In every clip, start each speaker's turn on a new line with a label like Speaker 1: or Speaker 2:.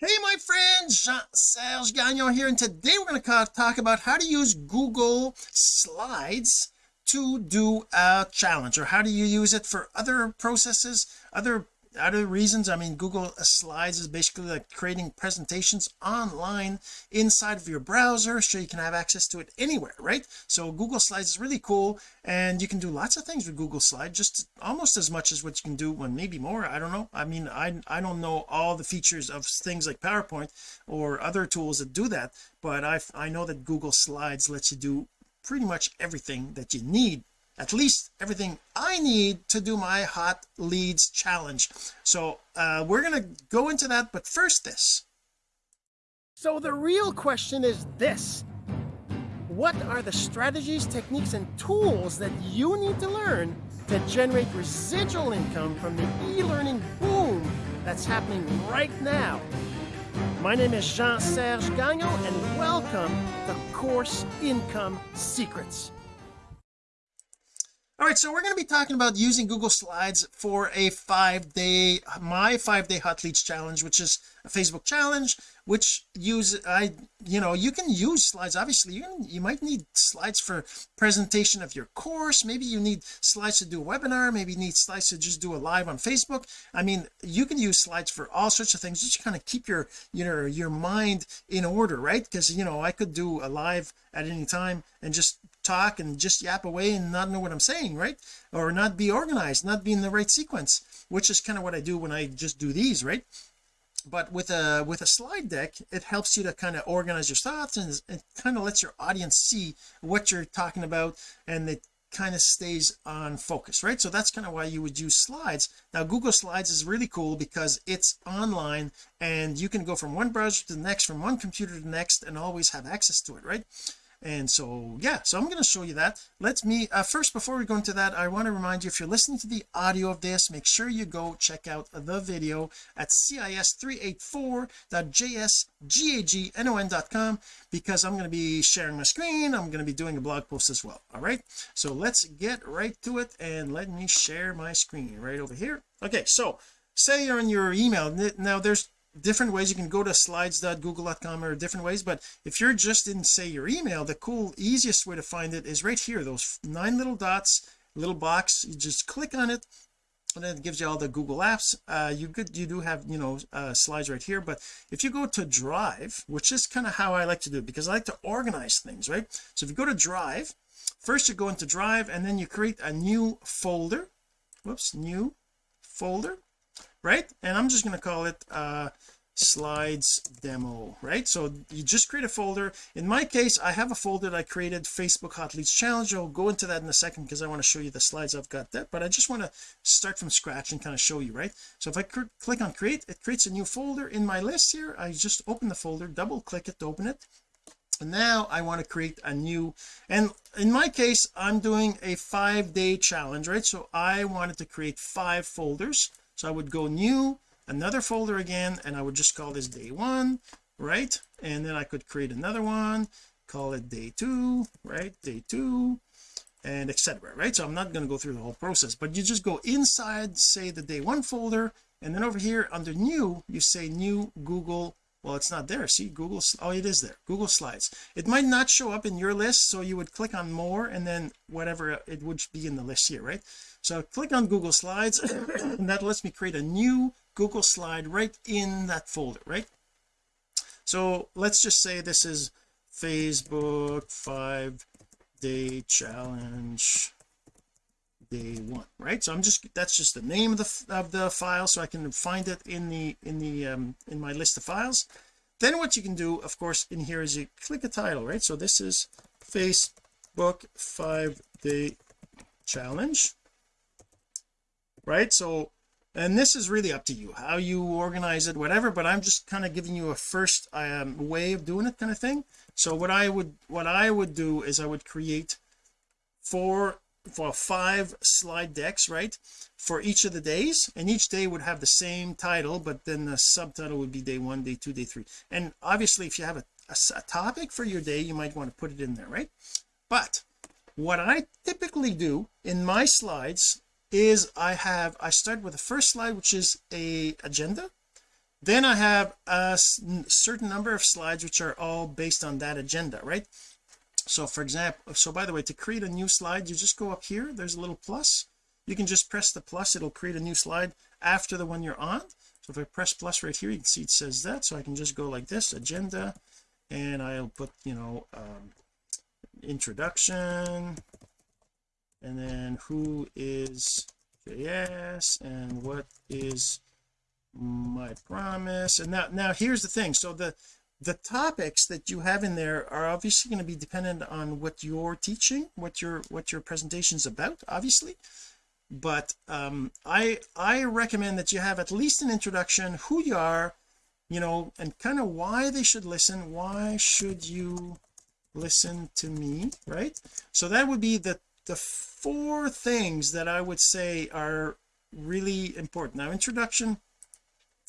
Speaker 1: hey my friends Jean-Serge Gagnon here and today we're going to talk about how to use Google Slides to do a challenge or how do you use it for other processes other other reasons I mean Google slides is basically like creating presentations online inside of your browser so you can have access to it anywhere right? So Google slides is really cool and you can do lots of things with Google Slide just almost as much as what you can do when maybe more I don't know. I mean I I don't know all the features of things like PowerPoint or other tools that do that but I I know that Google slides lets you do pretty much everything that you need at least everything I need to do my hot leads challenge. So uh, we're going to go into that but first this. So the real question is this. What are the strategies techniques and tools that you need to learn to generate residual income from the e-learning boom that's happening right now? My name is Jean-Serge Gagnon and welcome to Course Income Secrets all right so we're going to be talking about using Google Slides for a five day my five day hot leads challenge which is a Facebook challenge which use I you know you can use slides. Obviously you can, you might need slides for presentation of your course. Maybe you need slides to do a webinar. Maybe you need slides to just do a live on Facebook. I mean you can use slides for all sorts of things just kind of keep your you know your mind in order right? Because you know I could do a live at any time and just talk and just yap away and not know what I'm saying right? Or not be organized not be in the right sequence which is kind of what I do when I just do these right? But with a with a slide deck it helps you to kind of organize your thoughts and it kind of lets your audience see what you're talking about and it kind of stays on focus right? So that's kind of why you would use slides. Now Google slides is really cool because it's online and you can go from one browser to the next from one computer to the next and always have access to it right and so yeah so I'm going to show you that. Let me uh, first before we go into that I want to remind you if you're listening to the audio of this make sure you go check out the video at cis384.jsgagnon.com because I'm going to be sharing my screen I'm going to be doing a blog post as well all right? So let's get right to it and let me share my screen right over here. Okay so say you're in your email now there's different ways. You can go to slides.google.com or different ways but if you're just in say your email the cool easiest way to find it is right here those nine little dots little box. You just click on it and then it gives you all the Google apps. Uh you could you do have you know uh slides right here but if you go to drive which is kind of how I like to do it because I like to organize things right? So if you go to drive first you go into drive and then you create a new folder. Whoops new folder right? And I'm just going to call it uh slides demo right? So you just create a folder. In my case I have a folder that I created Facebook hot leads challenge. I'll go into that in a second because I want to show you the slides I've got that but I just want to start from scratch and kind of show you right? So if I click on create it creates a new folder in my list here. I just open the folder double click it to open it. And now I want to create a new and in my case I'm doing a five day challenge right? So I wanted to create five folders so I would go new another folder again and I would just call this day one right? And then I could create another one call it day two right? Day two and etc right? So I'm not going to go through the whole process but you just go inside say the day one folder and then over here under new you say new Google well it's not there. See Google oh it is there. Google Slides. It might not show up in your list so you would click on more and then whatever it would be in the list here right so click on Google Slides and that lets me create a new Google slide right in that folder right? So let's just say this is Facebook five day challenge day one right? So I'm just that's just the name of the of the file so I can find it in the in the um in my list of files. Then what you can do of course in here is you click a title right? So this is Facebook five day challenge right? So and this is really up to you how you organize it whatever but I'm just kind of giving you a first um, way of doing it kind of thing. So what I would what I would do is I would create four for five slide decks right for each of the days and each day would have the same title but then the subtitle would be day one day two day three. And obviously if you have a, a, a topic for your day you might want to put it in there right? But what I typically do in my slides is I have I start with the first slide which is a agenda. Then I have a certain number of slides which are all based on that agenda right? So for example so by the way to create a new slide you just go up here there's a little plus. You can just press the plus it'll create a new slide after the one you're on. So if I press plus right here you can see it says that. So I can just go like this agenda and I'll put you know um, introduction and then who is JS and what is my promise? And now now here's the thing. So the the topics that you have in there are obviously going to be dependent on what you're teaching what your what your presentation is about obviously. But um I I recommend that you have at least an introduction who you are you know and kind of why they should listen why should you listen to me right? So that would be the the four things that I would say are really important. Now introduction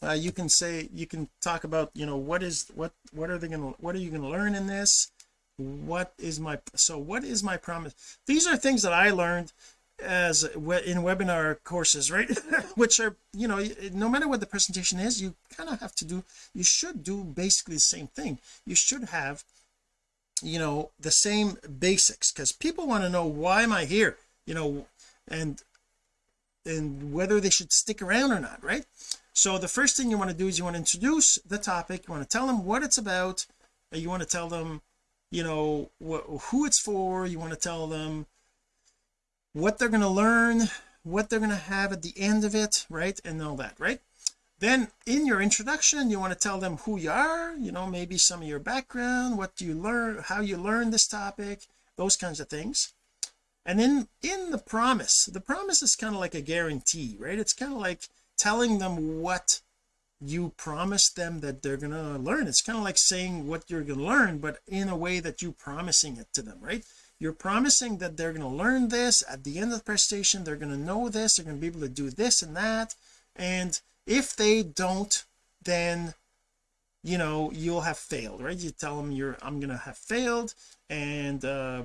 Speaker 1: uh, you can say you can talk about you know what is what what are they to what are you going to learn in this? What is my so what is my promise? These are things that I learned as in webinar courses right? Which are you know no matter what the presentation is you kind of have to do you should do basically the same thing. You should have you know the same basics because people want to know why am I here? You know and and whether they should stick around or not right? So the first thing you want to do is you want to introduce the topic you want to tell them what it's about you want to tell them you know who it's for you want to tell them what they're going to learn what they're going to have at the end of it right and all that right then in your introduction you want to tell them who you are you know maybe some of your background what you learn how you learn this topic those kinds of things. And then in the promise the promise is kind of like a guarantee right? It's kind of like telling them what you promised them that they're to learn. It's kind of like saying what you're to learn but in a way that you're promising it to them right? You're promising that they're to learn this. At the end of the presentation they're to know this. They're to be able to do this and that. And if they don't then you know you'll have failed right? You tell them you're I'm gonna have failed and uh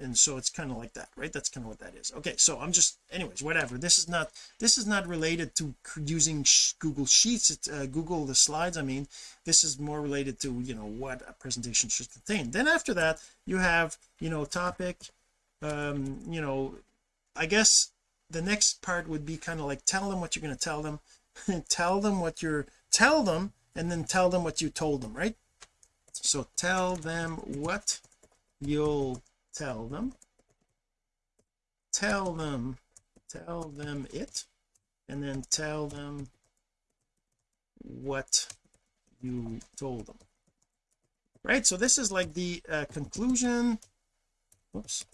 Speaker 1: and so it's kind of like that right? That's kind of what that is. Okay so I'm just anyways whatever. This is not this is not related to using Google Sheets it's uh, Google the slides I mean. This is more related to you know what a presentation should contain. Then after that you have you know topic um you know I guess the next part would be kind of like tell them what you're going to tell them tell them what you're tell them and then tell them what you told them right? So tell them what you'll tell them. Tell them tell them it and then tell them what you told them. Right? So this is like the uh, conclusion. Whoops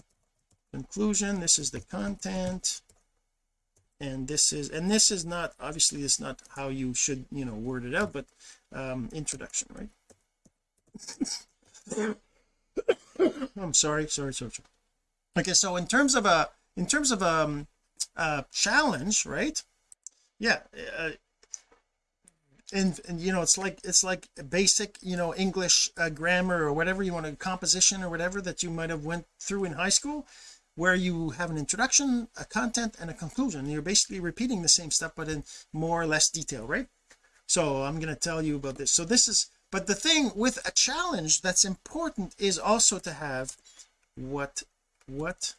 Speaker 1: conclusion. This is the content and this is and this is not obviously it's not how you should you know word it out but um introduction right? I'm sorry sorry sorry. Okay so in terms of a in terms of um a challenge right? Yeah uh, and, and you know it's like it's like basic you know English uh, grammar or whatever you want to composition or whatever that you might have went through in high school where you have an introduction a content and a conclusion. You're basically repeating the same stuff but in more or less detail right? So I'm going to tell you about this. So this is but the thing with a challenge that's important is also to have what what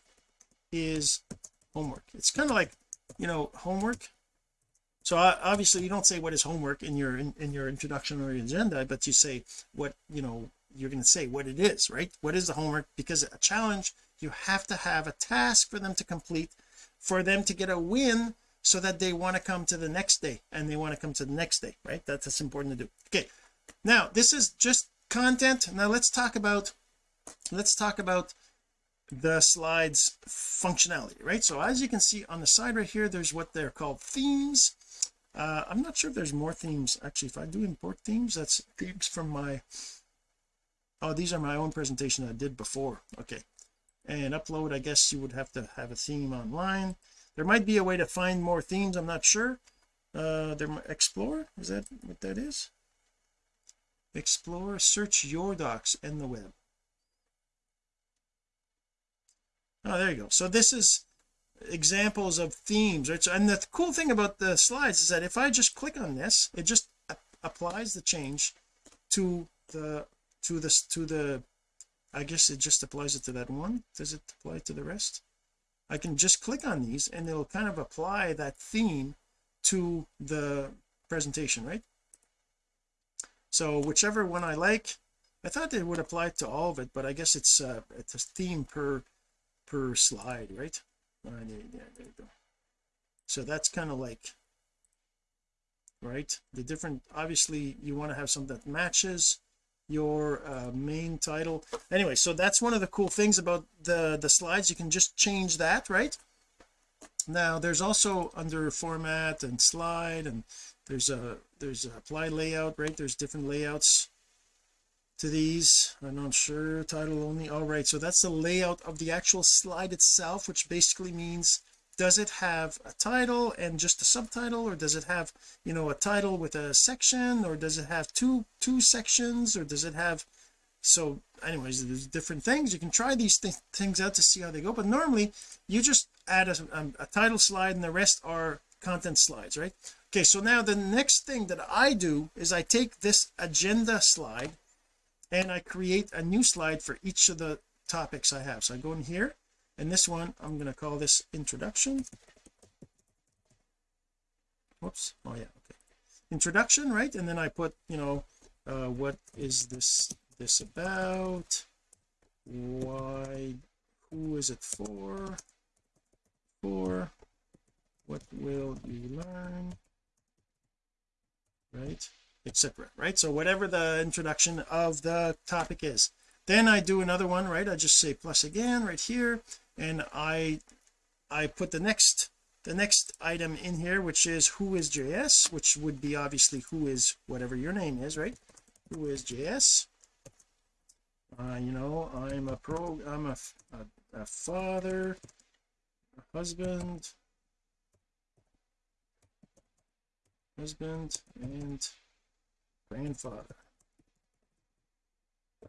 Speaker 1: is homework. It's kind of like you know homework. So uh, obviously you don't say what is homework in your in, in your introduction or your agenda but you say what you know you're going to say what it is right? What is the homework? Because a challenge you have to have a task for them to complete for them to get a win so that they want to come to the next day and they want to come to the next day right? That's, that's important to do. Okay now this is just content. Now let's talk about let's talk about the slides functionality right? So as you can see on the side right here there's what they're called themes. Uh I'm not sure if there's more themes. Actually if I do import themes that's themes from my oh these are my own presentation I did before. Okay and upload I guess you would have to have a theme online. There might be a way to find more themes I'm not sure. Uh there explore? Is that what that is? Explore search your docs in the web. Oh there you go. So this is examples of themes right so and the cool thing about the slides is that if I just click on this it just applies the change to the to this to the I guess it just applies it to that one. Does it apply to the rest? I can just click on these and it'll kind of apply that theme to the presentation right? So whichever one I like I thought it would apply to all of it but I guess it's uh it's a theme per per slide right? There, there, there you go. So that's kind of like right? The different obviously you want to have something that matches your uh, main title. Anyway so that's one of the cool things about the the slides. You can just change that right? Now there's also under format and slide and there's a there's a apply layout right? There's different layouts to these. I'm not sure title only. All right so that's the layout of the actual slide itself which basically means does it have a title and just a subtitle or does it have you know a title with a section or does it have two two sections or does it have so anyways there's different things. You can try these th things out to see how they go but normally you just add a, a, a title slide and the rest are content slides right? Okay so now the next thing that I do is I take this agenda slide and I create a new slide for each of the topics I have. So I go in here and this one I'm going to call this introduction. Whoops. Oh yeah okay. Introduction right? And then I put you know uh, what is this this about? Why who is it for? For what will you learn? Right? Etc right? So whatever the introduction of the topic is. Then I do another one right? I just say plus again right here and I I put the next the next item in here which is who is JS which would be obviously who is whatever your name is right? Who is JS uh, you know I'm a pro I'm a, a, a father a husband husband and grandfather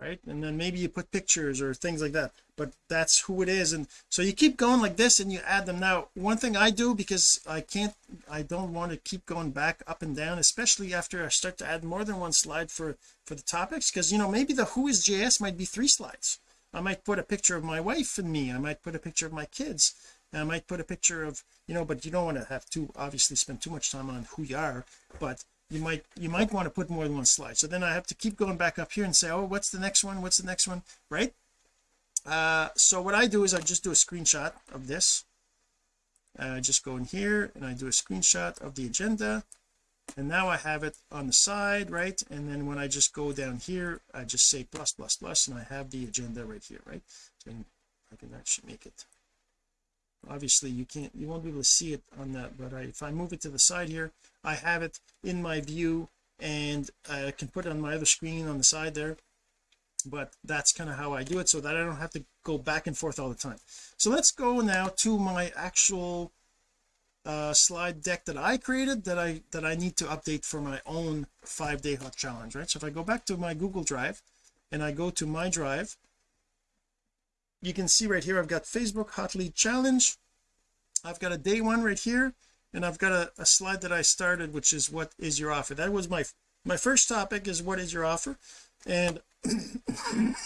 Speaker 1: right? And then maybe you put pictures or things like that but that's who it is. And so you keep going like this and you add them. Now one thing I do because I can't I don't want to keep going back up and down especially after I start to add more than one slide for for the topics because you know maybe the who is JS might be three slides. I might put a picture of my wife and me. I might put a picture of my kids. I might put a picture of you know but you don't want to have to obviously spend too much time on who you are but you might you might want to put more than one slide. So then I have to keep going back up here and say oh what's the next one? What's the next one? Right? Uh so what I do is I just do a screenshot of this. Uh, I just go in here and I do a screenshot of the agenda. And now I have it on the side right? And then when I just go down here I just say plus plus plus and I have the agenda right here right? So I can actually make it. Obviously you can't you won't be able to see it on that but I, if I move it to the side here I have it in my view and I can put it on my other screen on the side there. But that's kind of how I do it so that I don't have to go back and forth all the time. So let's go now to my actual uh, slide deck that I created that I that I need to update for my own five day hot challenge right? So if I go back to my Google Drive and I go to my drive you can see right here I've got Facebook hot lead challenge. I've got a day one right here and I've got a, a slide that I started which is what is your offer? That was my my first topic is what is your offer? And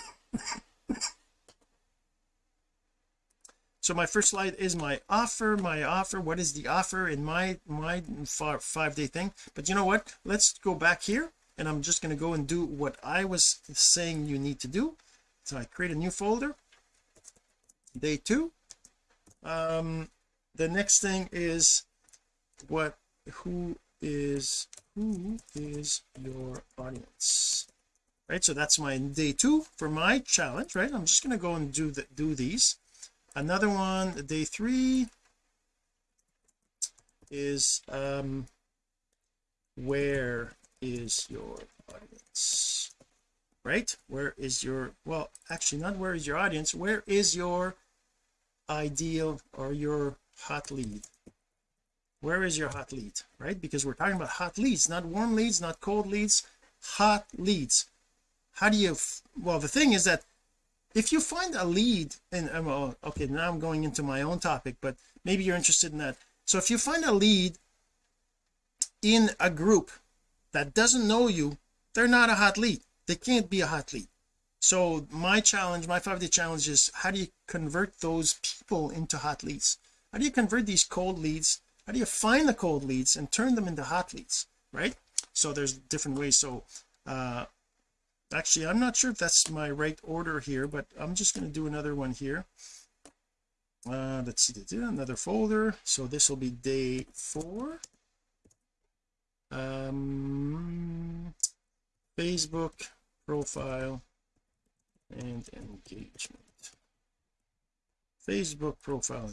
Speaker 1: so my first slide is my offer my offer what is the offer in my my five day thing? But you know what? Let's go back here and I'm just going to go and do what I was saying you need to do. So I create a new folder. Day two. Um the next thing is what who is who is your audience? Right so that's my day two for my challenge right? I'm just going to go and do the do these. Another one day three is um where is your audience? Right where is your well actually not where is your audience where is your ideal or your hot lead where is your hot lead right? Because we're talking about hot leads not warm leads not cold leads hot leads. How do you well the thing is that if you find a lead and uh, well okay now I'm going into my own topic but maybe you're interested in that. So if you find a lead in a group that doesn't know you they're not a hot lead. They can't be a hot lead. So my challenge my five day challenge is how do you convert those people into hot leads? How do you convert these cold leads how do you find the cold leads and turn them into hot leads right? So there's different ways. So uh actually I'm not sure if that's my right order here but I'm just going to do another one here. Uh let's see another folder. So this will be day four. Um Facebook profile and engagement. Facebook profile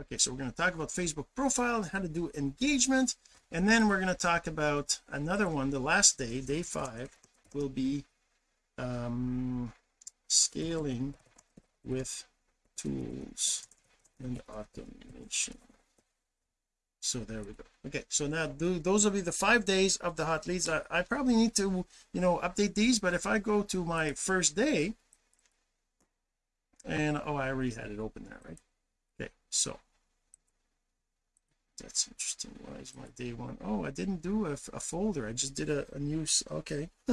Speaker 1: okay so we're going to talk about Facebook profile how to do engagement and then we're going to talk about another one the last day day five will be um scaling with tools and automation. So there we go. Okay so now those will be the five days of the hot leads. I, I probably need to you know update these but if I go to my first day and oh I already had it open there right so that's interesting. Why is my day one? Oh I didn't do a, a folder. I just did a, a new okay.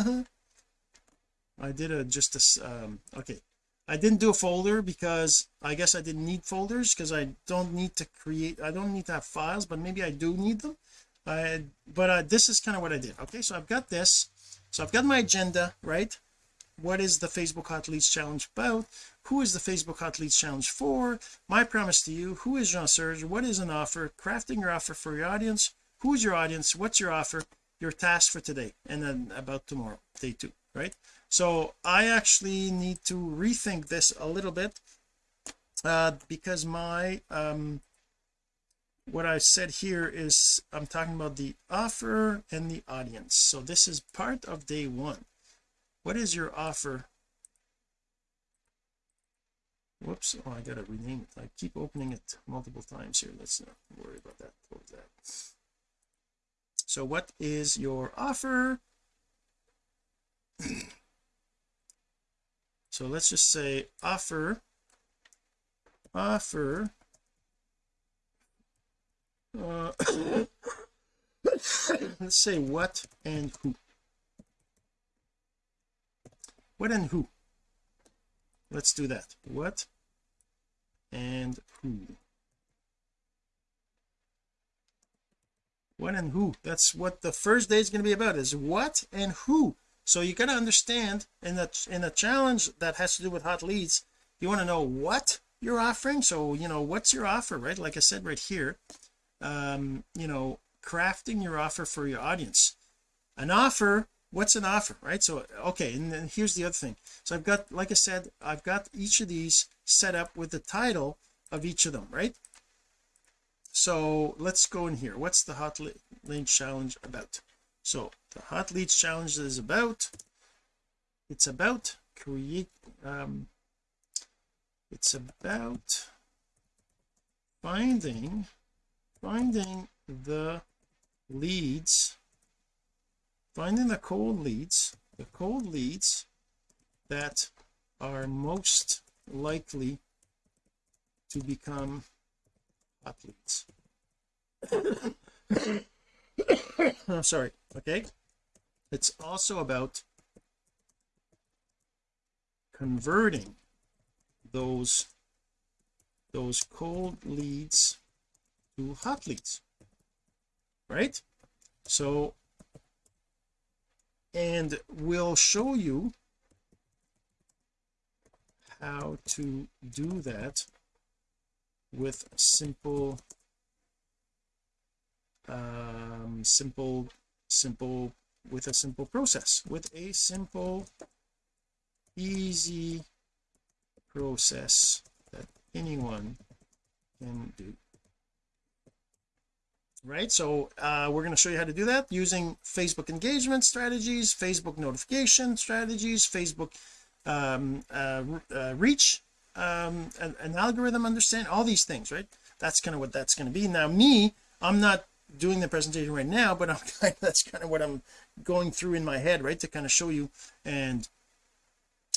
Speaker 1: I did a just a um okay. I didn't do a folder because I guess I didn't need folders because I don't need to create I don't need to have files but maybe I do need them. I but uh, this is kind of what I did. Okay so I've got this. So I've got my agenda right? What is the Facebook Hot Leads Challenge about who is the Facebook Hot Leads Challenge for? My promise to you who is Jean-Serge what is an offer? Crafting your offer for your audience. Who's your audience? What's your offer? Your task for today and then about tomorrow day two right? So I actually need to rethink this a little bit uh, because my um what I said here is I'm talking about the offer and the audience. So this is part of day one. What is your offer whoops. Oh I gotta rename it. I keep opening it multiple times here. Let's not worry about that close that. So what is your offer? So let's just say offer offer uh, let's say what and who. What and who? Let's do that. What and who? What and who? That's what the first day is going to be about is what and who. So you got to understand in that in a challenge that has to do with hot leads you want to know what you're offering. So you know what's your offer right? Like I said right here um you know crafting your offer for your audience. An offer what's an offer right? So okay and then here's the other thing. So I've got like I said I've got each of these set up with the title of each of them right? So let's go in here. What's the hot lead challenge about? So the hot leads challenge is about it's about create um it's about finding finding the leads finding the cold leads the cold leads that are most likely to become hot leads. I'm sorry okay? It's also about converting those those cold leads to hot leads right? So and we'll show you how to do that with simple um simple simple with a simple process with a simple easy process that anyone can do right? So uh, we're going to show you how to do that using Facebook engagement strategies Facebook notification strategies Facebook um, uh, uh, reach um, an, algorithm understand all these things right? That's kind of what that's going to be. Now me I'm not doing the presentation right now but I'm kind of, that's kind of what I'm going through in my head right to kind of show you. And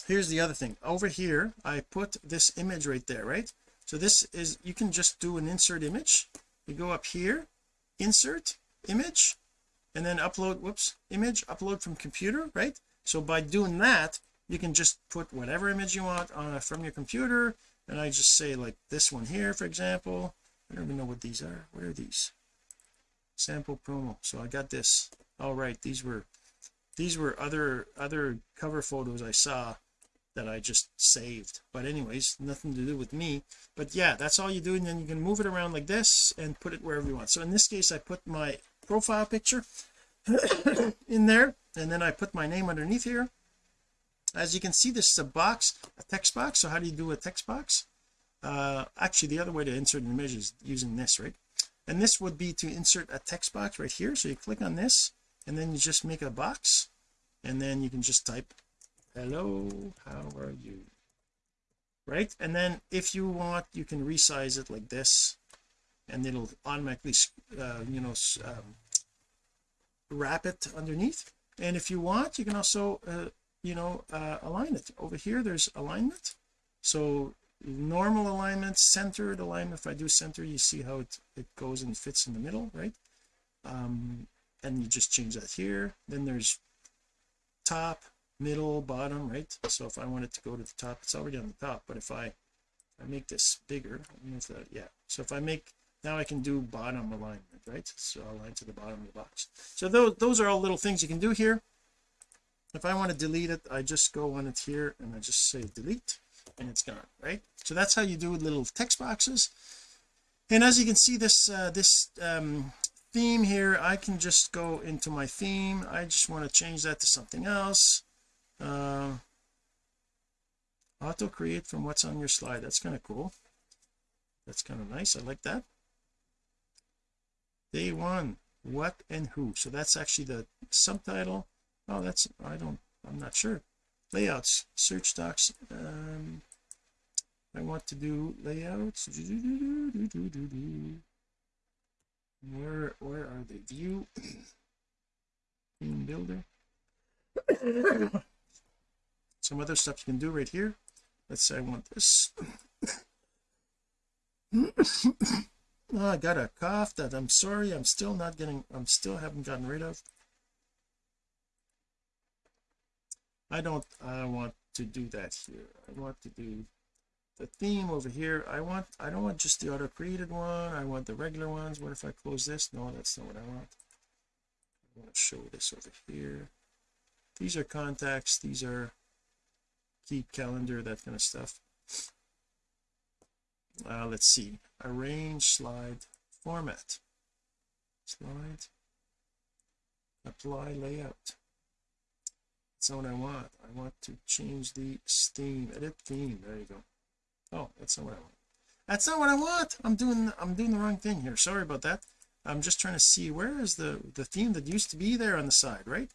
Speaker 1: here's the other thing. Over here I put this image right there right? So this is you can just do an insert image. You go up here insert image and then upload whoops image upload from computer right? So by doing that you can just put whatever image you want on from your computer and I just say like this one here for example. I don't even know what these are. Where are these? Sample promo. So I got this. All right these were these were other other cover photos I saw that I just saved. But anyways nothing to do with me. But yeah that's all you do and then you can move it around like this and put it wherever you want. So in this case I put my profile picture in there and then I put my name underneath here. As you can see this is a box a text box. So how do you do a text box? Uh actually the other way to insert an image is using this right? And this would be to insert a text box right here. So you click on this and then you just make a box and then you can just type hello how are you? Right and then if you want you can resize it like this and it'll automatically uh, you know um, wrap it underneath. And if you want you can also uh, you know uh, align it. Over here there's alignment. So normal alignment centered alignment. If I do center you see how it, it goes and fits in the middle right? Um and you just change that here. Then there's top middle bottom right? So if I want it to go to the top it's already on the top but if I I make this bigger that, yeah. So if I make now I can do bottom alignment right? So align to the bottom of the box. So those those are all little things you can do here. If I want to delete it I just go on it here and I just say delete and it's gone right? So that's how you do little text boxes. And as you can see this uh, this um, theme here I can just go into my theme. I just want to change that to something else uh, auto create from what's on your slide. That's kind of cool. That's kind of nice. I like that. Day one what and who. So that's actually the subtitle. Oh that's I don't I'm not sure. Layouts search docs um I want to do layouts. Where where are they? View theme builder some other stuff you can do right here. Let's say I want this. Oh, I got a cough that I'm sorry I'm still not getting I'm still haven't gotten rid of. I don't I want to do that here. I want to do the theme over here. I want I don't want just the auto created one. I want the regular ones. What if I close this? No that's not what I want. I want to show this over here. These are contacts. These are keep calendar that kind of stuff. Uh, let's see. Arrange slide format. Slide. Apply layout. That's not what I want. I want to change the theme edit theme. There you go. Oh that's not what I want. That's not what I want! I'm doing I'm doing the wrong thing here. Sorry about that. I'm just trying to see where is the the theme that used to be there on the side right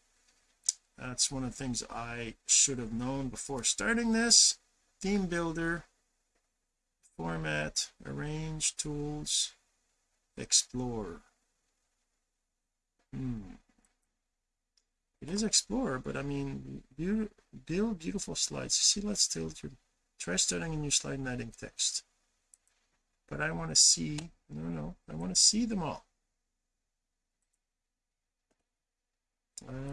Speaker 1: that's one of the things I should have known before starting this. Theme builder format arrange tools explore. Hmm. It is explore but I mean build, beautiful slides. See let's tilt your try starting a new slide and adding text. But I want to see no no I want to see them all. Um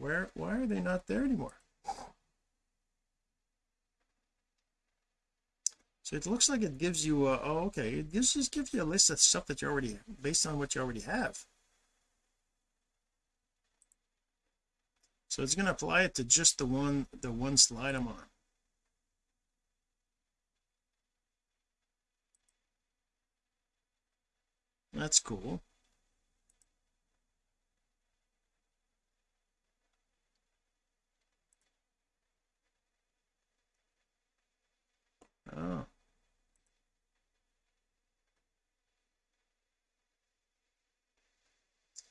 Speaker 1: where why are they not there anymore? So it looks like it gives you a, oh okay. It gives just gives you a list of stuff that you already based on what you already have. So it's going to apply it to just the one the one slide I'm on. That's cool oh.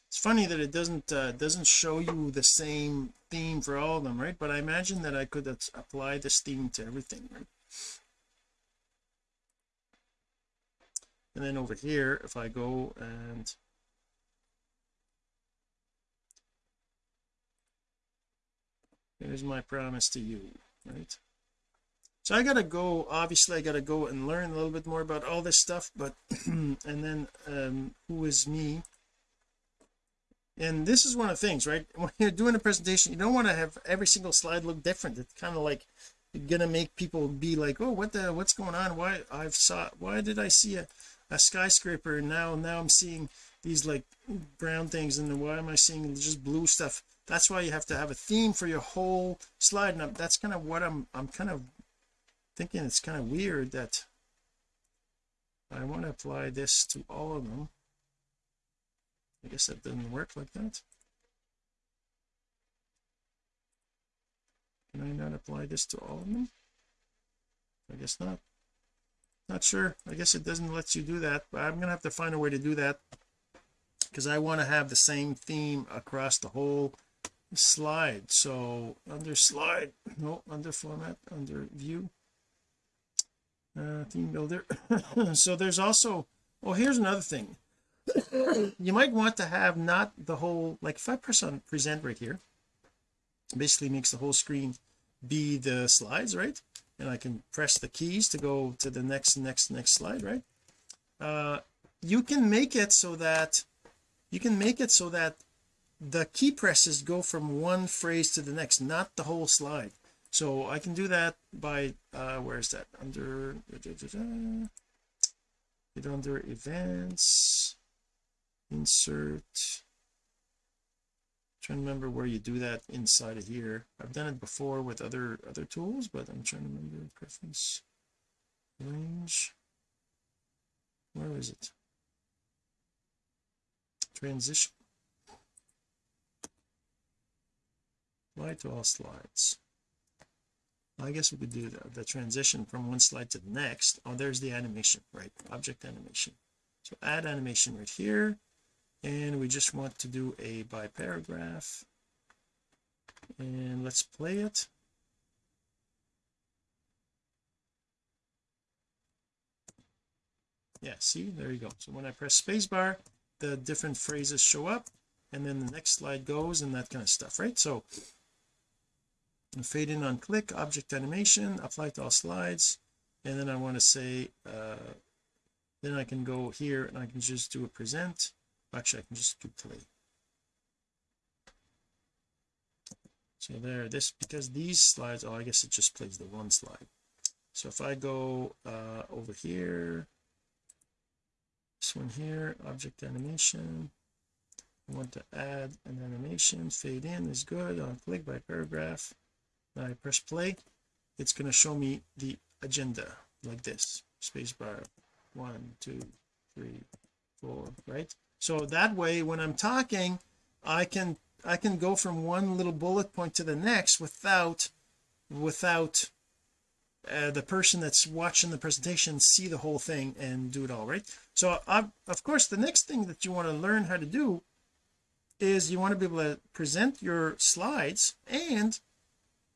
Speaker 1: It's funny that it doesn't uh, doesn't show you the same theme for all of them right? But I imagine that I could apply this theme to everything right? And then over here if I go and here's my promise to you right so I gotta go obviously I gotta go and learn a little bit more about all this stuff but and then um who is me? And this is one of the things right? When you're doing a presentation you don't want to have every single slide look different. It's kind of like gonna make people be like oh what the what's going on? Why I've saw why did I see a, a skyscraper and now now I'm seeing these like brown things and then why am I seeing just blue stuff? That's why you have to have a theme for your whole slide and that's kind of what I'm I'm kind of thinking it's kind of weird that I want to apply this to all of them. I guess that didn't work like that. Can I not apply this to all of them? I guess not. Not sure. I guess it doesn't let you do that but I'm gonna have to find a way to do that because I want to have the same theme across the whole slide. So under slide no under format under view uh theme builder so there's also oh here's another thing. You might want to have not the whole like if I press on present right here basically makes the whole screen be the slides right? And I can press the keys to go to the next next next slide right? Uh you can make it so that you can make it so that the key presses go from one phrase to the next not the whole slide so I can do that by uh where is that? Under da, da, da, it under events. Insert. Trying to remember where you do that inside of here. I've done it before with other other tools but I'm trying to remember. Preference. Range. Where is it? Transition. Apply to all slides I guess we could do the, the transition from one slide to the next. Oh there's the animation right object animation. So add animation right here and we just want to do a by paragraph and let's play it. Yeah see there you go. So when I press spacebar the different phrases show up and then the next slide goes and that kind of stuff right? So fade in on click object animation apply to all slides and then I want to say uh then I can go here and I can just do a present. Actually I can just do play. So there this because these slides oh I guess it just plays the one slide. So if I go uh over here this one here object animation I want to add an animation fade in is good on click by paragraph I press play it's going to show me the agenda like this. Spacebar one two three four right? So that way when I'm talking I can I can go from one little bullet point to the next without without uh, the person that's watching the presentation see the whole thing and do it all right? So I, of course the next thing that you want to learn how to do is you want to be able to present your slides and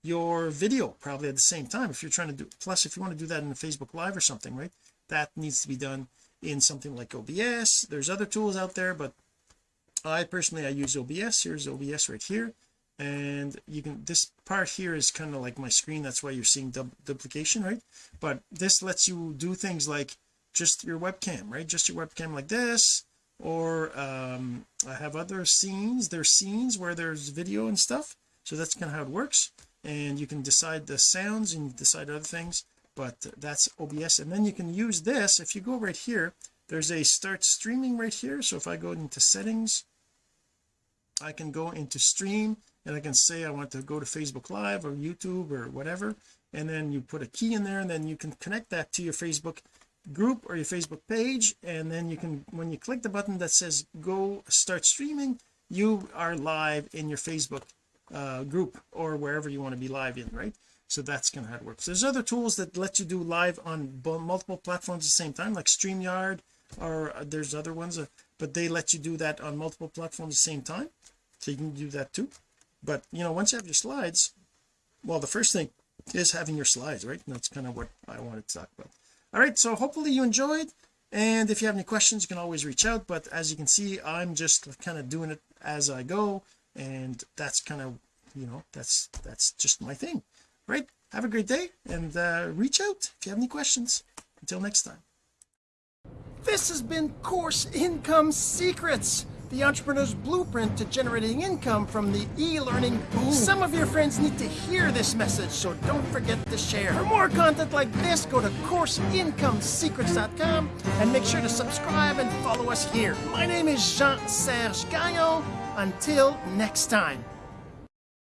Speaker 1: your video probably at the same time. If you're trying to do plus if you want to do that in a Facebook live or something right that needs to be done in something like OBS there's other tools out there but I personally I use OBS here's OBS right here. And you can this part here is kind of like my screen. That's why you're seeing duplication right? But this lets you do things like just your webcam right? Just your webcam like this or um I have other scenes. There's scenes where there's video and stuff. So that's kind of how it works and you can decide the sounds and decide other things but that's OBS and then you can use this. If you go right here there's a start streaming right here. So if I go into settings I can go into stream and I can say I want to go to Facebook live or YouTube or whatever. And then you put a key in there and then you can connect that to your Facebook group or your Facebook page. And then you can when you click the button that says go start streaming you are live in your Facebook uh, group or wherever you want to be live in right? So that's kind of how it works. There's other tools that let you do live on multiple platforms at the same time like StreamYard or uh, there's other ones uh, but they let you do that on multiple platforms at the same time so you can do that too. But you know once you have your slides well the first thing is having your slides right? That's kind of what I wanted to talk about. All right so hopefully you enjoyed and if you have any questions you can always reach out but as you can see I'm just kind of doing it as I go and that's kind of you know that's that's just my thing right have a great day and uh, reach out if you have any questions until next time this has been course income secrets the entrepreneur's blueprint to generating income from the e-learning boom. Some of your friends need to hear this message, so don't forget to share. For more content like this, go to CourseIncomeSecrets.com and make sure to subscribe and follow us here. My name is Jean-Serge Gagnon. Until next time.